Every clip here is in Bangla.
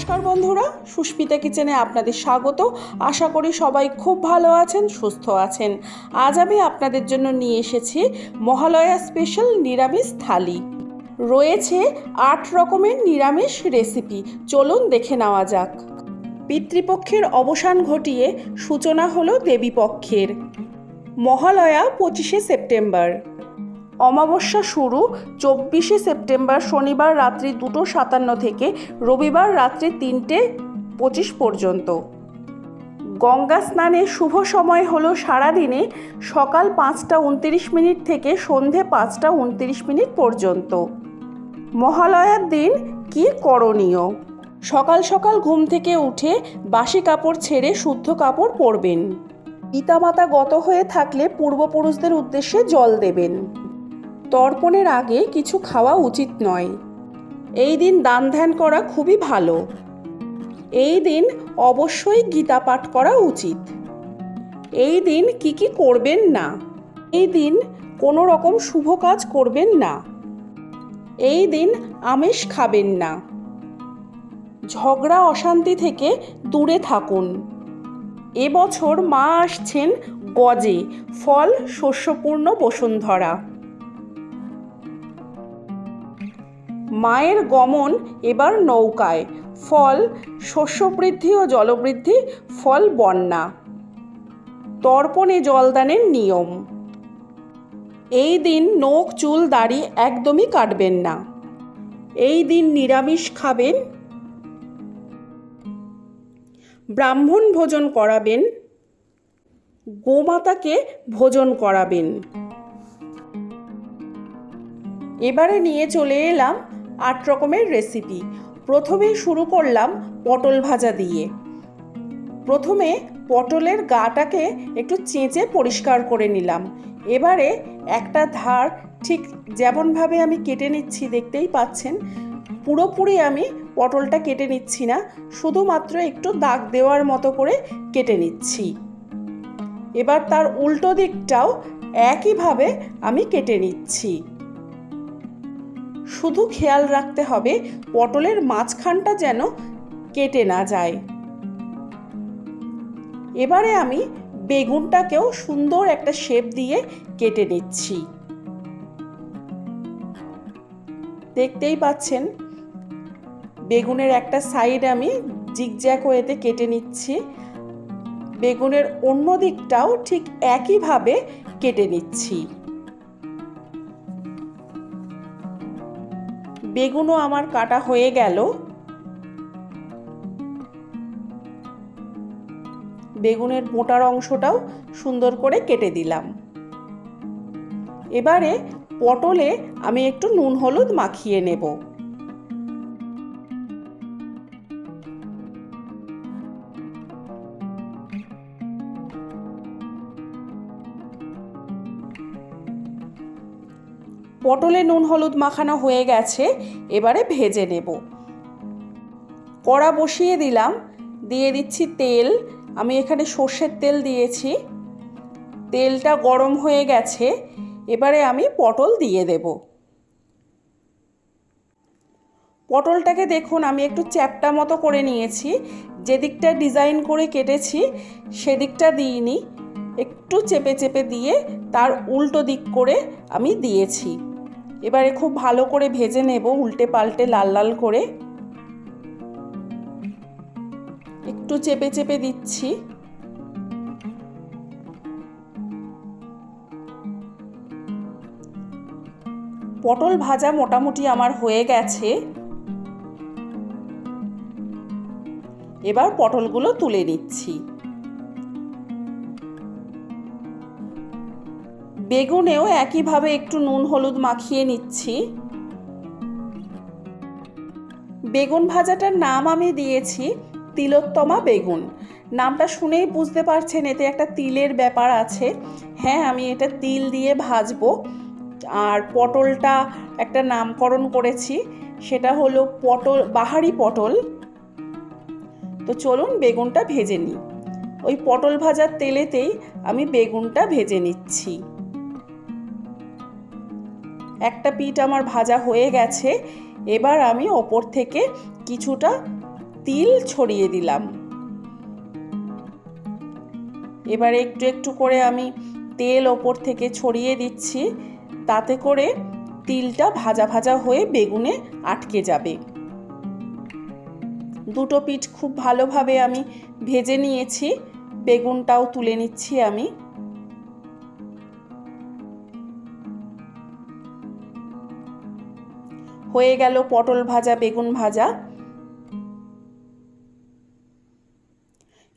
নমস্কার বন্ধুরা, সুস্মিতা কিচেনে আপনাদের স্বাগত। আশা করি সবাই খুব ভালো আছেন, সুস্থ আছেন। আজ আমি আপনাদের জন্য নিয়ে এসেছি মহালয়া স্পেশাল নিরামিষ থালি। রয়েছে আট রকমের নিরামিষ রেসিপি, চলুন দেখে নেওয়া যাক। পিতৃপক্ষের অবসান ঘটিয়ে সূচনা হলো দেবীপক্ষের। মহালয়া পঁচিশে সেপ্টেম্বর। অমাবস্যা শুরু চব্বিশে সেপ্টেম্বর শনিবার রাত্রি দুটো সাতান্ন থেকে রবিবার রাত্রি তিনটে পঁচিশ পর্যন্ত। গঙ্গা স্নানের শুভ সময় হলো সারাদিনে সকাল পাঁচটা উনত্রিশ মিনিট থেকে সন্ধে পাঁচটা উনত্রিশ মিনিট পর্যন্ত। মহালয়ার দিন কি করণীয়? সকাল সকাল ঘুম থেকে উঠে বাসি কাপড় ছেড়ে শুদ্ধ কাপড় পরবেন। পিতামাতা গত হয়ে থাকলে পূর্বপুরুষদের উদ্দেশ্যে জল দেবেন। তর্পণের আগে কিছু খাওয়া উচিত নয়। এই দিন দান ধ্যান করা খুবই ভালো। এই দিন অবশ্যই গীতা পাঠ করা উচিত। এই দিন কি কি করবেন না? এই দিন কোনো রকম শুভ কাজ করবেন না। এই দিন আমিষ খাবেন না। ঝগড়া অশান্তি থেকে দূরে থাকুন। এবছর মা আসছেন গজে, ফল শস্যপূর্ণ বসুন্ধরা। মায়ের গমন এবার নৌকায়। ফল শস্যবৃদ্ধি ও জলবৃদ্ধি, ফল বন্যা। তর্পণে জলদানের নিয়ম। এই দিন নখ চুল দাড়ি একদমই কাটবেন না। এই দিন নিরামিষ খাবেন। ব্রাহ্মণ ভোজন করাবেন। গোমাতাকে ভোজন করাবেন। এবারে নিয়ে চলে এলাম আট রকমের রেসিপি প্রথমেই শুরু করলাম পটল ভাজা দিয়ে। প্রথমে পটলের গাটাকে একটু চেঁচে পরিষ্কার করে নিলাম। এবারে একটা ধার ঠিক যেমনভাবে আমি কেটে নিচ্ছি দেখতেই পাচ্ছেন, পুরোপুরি আমি পটলটা কেটে নিচ্ছি না, শুধুমাত্র একটু দাগ দেওয়ার মতো করে কেটে নিচ্ছি। এবার তার উল্টো দিকটাও একইভাবে আমি কেটে নিচ্ছি। শুধু খেয়াল রাখতে হবে পটলের মাঝখানটা যেন কেটে না যায়। এবারে আমি বেগুনটাকেও সুন্দর একটা শেপ দিয়ে কেটে নিচ্ছি। দেখতেই পাচ্ছেন, বেগুনের একটা সাইড আমি জিগজ্যাক ওয়েতে কেটে নিচ্ছি। বেগুনের অন্য দিকটাও ঠিক একইভাবে কেটে নিচ্ছি। বেগুনও আমার কাটা হয়ে গেল। বেগুনের মোটার অংশটাও সুন্দর করে কেটে দিলাম। এবারে পটলে আমি একটু নুন হলুদ মাখিয়ে নেব। পটলে নুন হলুদ মাখানো হয়ে গেছে, এবারে ভেজে নেব। কড়া বসিয়ে দিলাম, দিয়ে দিচ্ছি তেল। আমি এখানে সর্ষের তেল দিয়েছি। তেলটা গরম হয়ে গেছে, এবারে আমি পটল দিয়ে দেব। পটলটাকে দেখুন, আমি একটু চ্যাপটা মতো করে নিয়েছি। যেদিকটা ডিজাইন করে কেটেছি, সেদিকটা দিইনি। একটু চেপে চেপে দিয়ে তার উল্টো দিক করে আমি দিয়েছি। এবারে খুব ভালো করে ভেজে নেব উল্টে পাল্টে লাল লাল করে। একটু চেপে চেপে দিচ্ছি। পটল ভাজা মোটামুটি আমার হয়ে গেছে। এবার পটলগুলো তুলে নিচ্ছি। বেগুনেও একইভাবে একটু নুন হলুদ মাখিয়ে নিচ্ছি। বেগুন ভাজাটার নাম আমি দিয়েছি তিলোত্তমা বেগুন। নামটা শুনেই বুঝতে পারছেন, এতে একটা তিলের ব্যাপার আছে। হ্যাঁ আমি এটা তিল দিয়ে ভাজবো। আর পটলটা একটা নামকরণ করেছি, সেটা হলো পটল, বাহারি পটল। তো চলুন বেগুনটা ভেজে নিই। ওই পটল ভাজার তেলেতেই আমি বেগুনটা ভেজে নিচ্ছি। একটা পিঠ আমার ভাজা হয়ে গেছে, এবার আমি ওপর থেকে কিছুটা তিল ছড়িয়ে দিলাম। এবারে একটু একটু করে আমি তেল ওপর থেকে ছড়িয়ে দিচ্ছি, তাতে করে তিলটা ভাজা ভাজা হয়ে বেগুনে আটকে যাবে। দুটো পিঠ খুব ভালোভাবে আমি ভেজে নিয়েছি, বেগুনটাও তুলে নিচ্ছি আমি। হয়ে গেল পটল ভাজা, বেগুন ভাজা।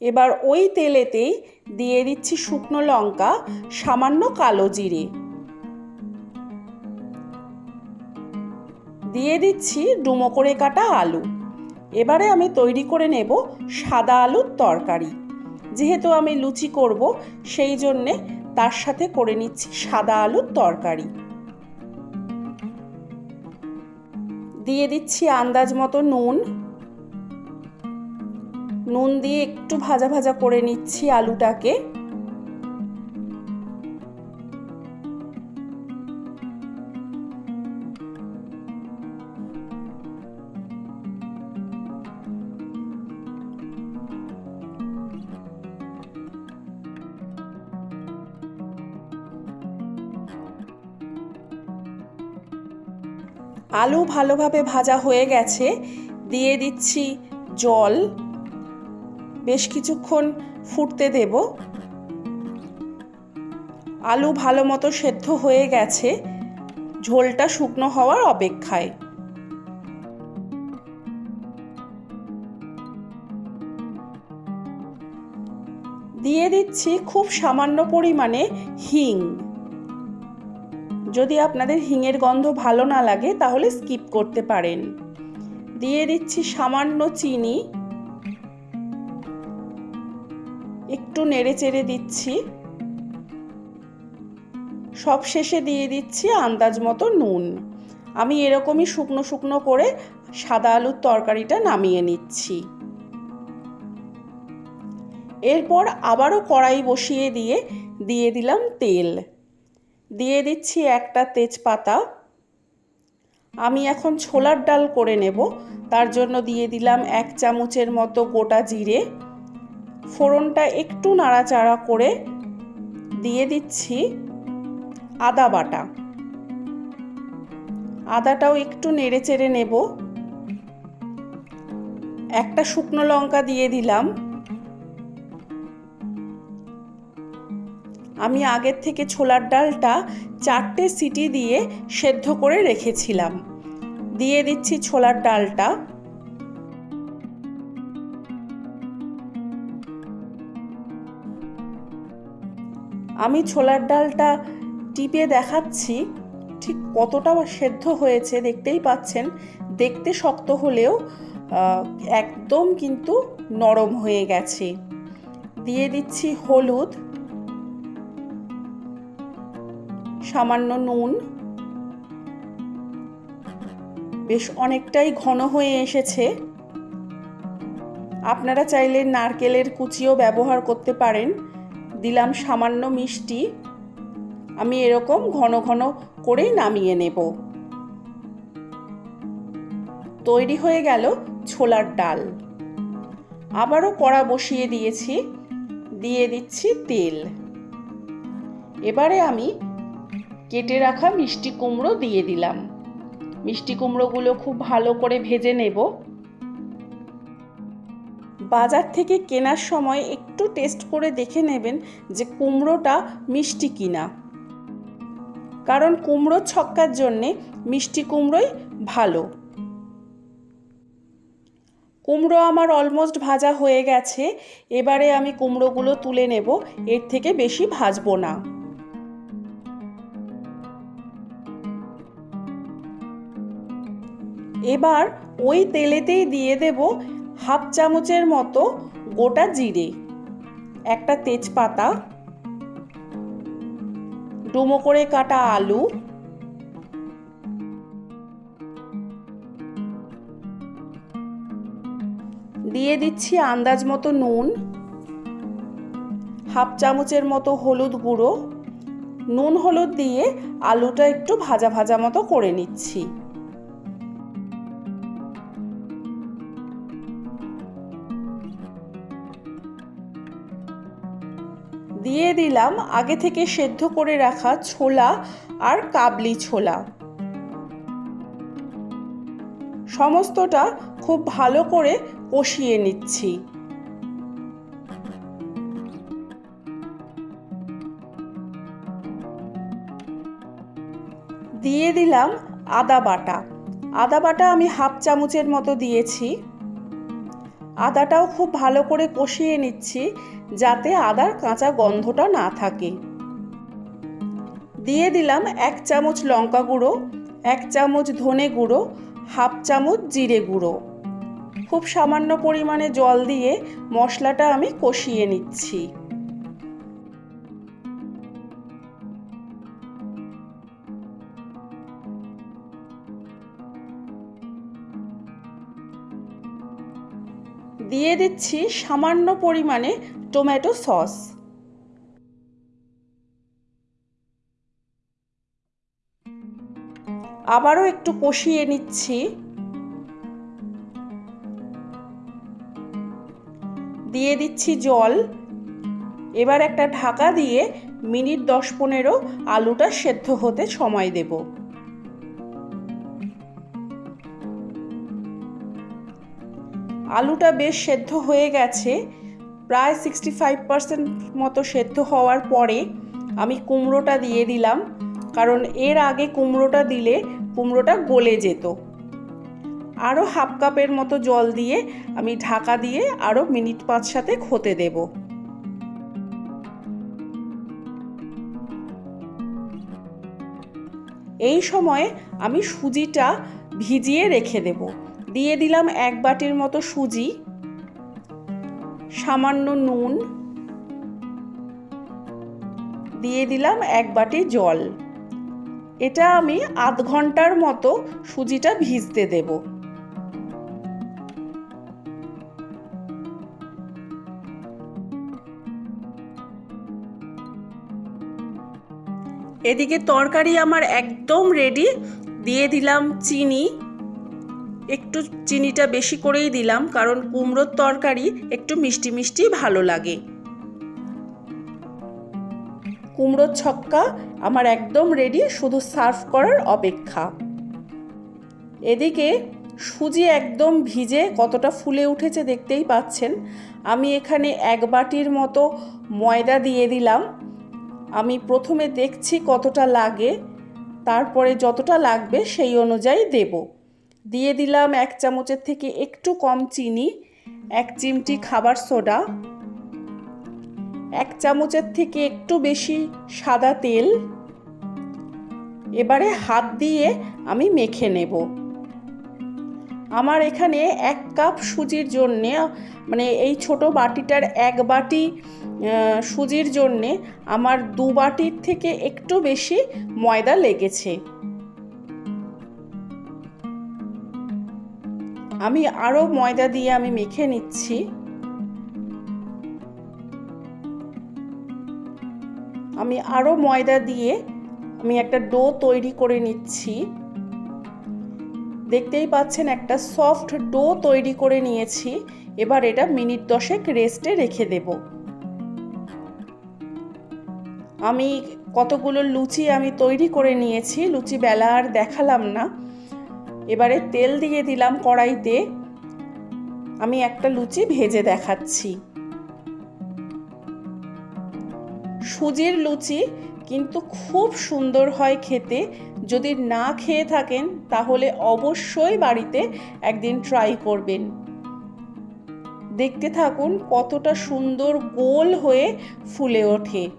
এবার ওই তেলেতেই দিয়ে দিচ্ছি শুকনো লঙ্কা, সামান্য কালো জিরে। দিয়ে দিচ্ছি ডুমো করে কাটা আলু। এবারে আমি তৈরি করে নেব সাদা আলুর তরকারি। যেহেতু আমি লুচি করব, সেই জন্যে তার সাথে করে নিচ্ছি সাদা আলুর তরকারি। দিয়ে দিচ্ছি আন্দাজ মতো নুন। নুন দিয়ে একটু ভাজা ভাজা করে নিচ্ছি আলুটাকে। আলু ভালোভাবে ভাজা হয়ে গেছে, দিয়ে দিচ্ছি জল। বেশ কিছুক্ষণ ফুটতে দেব। আলু ভালো মতো সেদ্ধ হয়ে গেছে, ঝোলটা শুকনো হওয়ার অপেক্ষায়। দিয়ে দিচ্ছি খুব সামান্য পরিমাণে হিং। যদি আপনাদের হিঙের গন্ধ ভালো না লাগে, তাহলে স্কিপ করতে পারেন। দিয়ে দিচ্ছি সামান্য চিনি। একটু নেড়ে চেড়ে দিচ্ছি। সব শেষে দিয়ে দিচ্ছি আন্দাজ মতো নুন। আমি এরকমই শুকনো শুকনো করে সাদা আলুর তরকারিটা নামিয়ে নিচ্ছি। এরপর আবারও কড়াই বসিয়ে দিয়ে দিয়ে দিলাম তেল। দিয়ে দিচ্ছি একটা তেজপাতা। আমি এখন ছোলার ডাল করে নেব। তার জন্য দিয়ে দিলাম এক চামচের মতো গোটা জিরে। ফোড়নটা একটু নাড়াচাড়া করে দিয়ে দিচ্ছি আদা বাটা। আদাটাও একটু নেড়ে চেড়ে নেব। একটা শুকনো লঙ্কা দিয়ে দিলাম। আমি আগের থেকে ছোলার ডালটা চারটে সিটি দিয়ে সেদ্ধ করে রেখেছিলাম। দিয়ে দিচ্ছি ছোলার ডালটা। আমি ছোলার ডালটা টিপে দেখাচ্ছি, ঠিক কতটা সেদ্ধ হয়েছে দেখতেই পাচ্ছেন। দেখতে শক্ত হলেও একদম কিন্তু নরম হয়ে গেছে। দিয়ে দিচ্ছি হলুদ। সামান্য নুন। বেশ অনেকটাই ঘন হয়ে এসেছে। আপনারা চাইলে নারকেলের কুচিও ব্যবহার করতে পারেন। দিলাম সামান্য মিষ্টি। আমি এরকম ঘন ঘন করেই নামিয়ে নেব। তৈরি হয়ে গেল ছোলার ডাল। আবারও কড়া বসিয়ে দিয়েছি। দিয়ে দিচ্ছি তেল। এবারে আমি কেটে রাখা মিষ্টি কুমড়ো দিয়ে দিলাম। মিষ্টি কুমড়োগুলো খুব ভালো করে ভেজে নেব। বাজার থেকে কেনার সময় একটু টেস্ট করে দেখে নেবেন যে কুমড়োটা মিষ্টি কিনা। কারণ কুমড়ো ছক্কার জন্যে মিষ্টি কুমড়োই ভালো। কুমড়ো আমার অলমোস্ট ভাজা হয়ে গেছে। এবারে আমি কুমড়োগুলো তুলে নেব। এর থেকে বেশি ভাজবো না। এবার ওই তেলেতেই দিয়ে দেব হাফ চামচের মতো গোটা জিরে, একটা তেজপাতা, ডুমো করে কাটা আলু, দিয়ে দিচ্ছি আন্দাজ মতো নুন, হাফ চামচের মতো হলুদ গুঁড়ো। নুন হলুদ দিয়ে আলুটা একটু ভাজা ভাজা মতো করে নিচ্ছি। দিয়ে দিলাম আগে থেকে সেদ্ধ করে রাখা ছোলা আর কাবলি ছোলা। সমস্তটা খুব ভালো করে কষিয়ে নিচ্ছি। দিয়ে দিলাম আদা বাটা। আদা বাটা আমি হাফ চামচের মতো দিয়েছি। আদাটাও খুব ভালো করে কষিয়ে নিচ্ছি যাতে আদার কাঁচা গন্ধটা না থাকে। দিয়ে দিলাম এক চামচ লঙ্কা গুঁড়ো, এক চামচ ধনে গুঁড়ো, হাফ চামচ জিরে গুঁড়ো। খুব সামান্য পরিমাণে জল দিয়ে মশলাটা আমি কষিয়ে নিচ্ছি। দিয়ে দিচ্ছি সামান্য পরিমাণে টমেটো সস। আবারও একটু কষিয়ে নিচ্ছি। দিয়ে দিচ্ছি জল। এবার একটা ঢাকা দিয়ে মিনিট দশ পনেরো আলুটা সেদ্ধ হতে সময় দেব। আলুটা বেশ সেদ্ধ হয়ে গেছে। প্রায় সিক্সটি ফাইভ পার্সেন্ট মতো সেদ্ধ হওয়ার পরে আমি কুমড়োটা দিয়ে দিলাম, কারণ এর আগে কুমড়োটা দিলে কুমড়োটা গলে যেত। আরও হাফ কাপের মতো জল দিয়ে আমি ঢাকা দিয়ে আরও মিনিট পাঁচ সাথে হতে দেব। এই সময়ে আমি সুজিটা ভিজিয়ে রেখে দেব। দিয়ে দিলাম এক বাটির মতো সুজি, সামান্য নুন, দিয়ে দিলাম এক বাটি জল। এটা আমি আধ ঘণ্টার মতো সুজিটা ভিজতে দেব। এদিকে তরকারি আমার একদম রেডি দিয়ে দিলাম চিনি একটু চিনিটা বেশি করেই দিলাম, কারণ কুমড়োর তরকারি একটু মিষ্টি মিষ্টি ভালো লাগে। কুমড়োর ছক্কা আমার একদম রেডি শুধু সার্ভ করার অপেক্ষা। এদিকে সুজি একদম ভিজে কতটা ফুলে উঠেছে দেখতেই পাচ্ছেন। আমি এখানে এক বাটির মতো ময়দা দিয়ে দিলাম। আমি প্রথমে দেখছি কতটা লাগে, তারপরে যতটা লাগবে সেই অনুযায়ী দেব। দিয়ে দিলাম এক চামচের থেকে একটু কম চিনি, এক চিমটি খাবার সোডা, এক চামচের থেকে একটু বেশি সাদা তেল। এবারে হাত দিয়ে আমি মেখে নেব। আমার এখানে এক কাপ সুজির জন্যে মানে এই ছোট বাটিটার এক বাটি সুজির জন্যে আমার দু বাটির থেকে একটু বেশি ময়দা লেগেছে। আমি আরও ময়দা দিয়ে আমি মেখে নিচ্ছি। আমি আরও ময়দা দিয়ে আমি একটা ডো তৈরি করে নিচ্ছি। দেখতেই পাচ্ছেন একটা সফট ডো তৈরি করে নিয়েছি। এবার এটা মিনিট দশেক রেস্টে রেখে দেব। আমি কতগুলো লুচি আমি তৈরি করে নিয়েছি। লুচি বেলা আর দেখালাম না। এবারে তেল দিয়ে দিলাম কড়াইতে। আমি একটা লুচি ভেজে দেখাচ্ছি। সুজির লুচি কিন্তু খুব সুন্দর হয় খেতে। যদি না খেয়ে থাকেন, তাহলে অবশ্যই বাড়িতে একদিন ট্রাই করবেন। দেখতে থাকুন কতটা সুন্দর গোল হয়ে ফুলে ওঠে।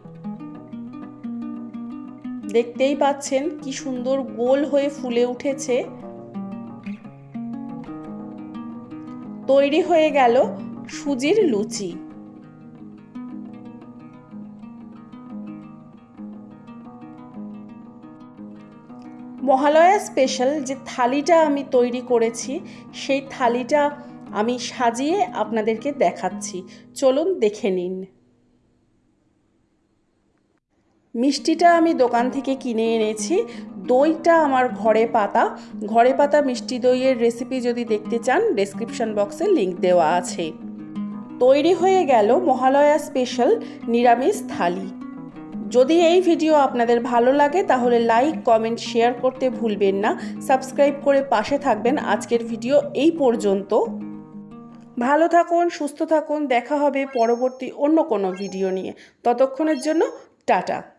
দেখতেই পাচ্ছেন কি সুন্দর গোল হয়ে ফুলে উঠেছে। তৈরি হয়ে গেল সুজির লুচি। মহালয়া স্পেশাল যে থালিটা আমি তৈরি করেছি, সেই থালিটা আমি সাজিয়ে আপনাদেরকে দেখাচ্ছি। চলুন দেখে নিন। মিষ্টিটা আমি দোকান থেকে কিনে এনেছি। দইটা আমার ঘরে পাতা। ঘরে পাতা মিষ্টি দইয়ের রেসিপি যদি দেখতে চান ডেসক্রিপশন বক্সে লিংক দেওয়া আছে। তৈরি হয়ে গেল মহালয়া স্পেশাল নিরামিষ থালি। যদি এই ভিডিও আপনাদের ভালো লাগে, তাহলে লাইক কমেন্ট শেয়ার করতে ভুলবেন না। সাবস্ক্রাইব করে পাশে থাকবেন। আজকের ভিডিও এই পর্যন্ত। ভালো থাকুন, সুস্থ থাকুন। দেখা হবে পরবর্তী অন্য কোনো ভিডিও নিয়ে। ততক্ষণের জন্য টাটা।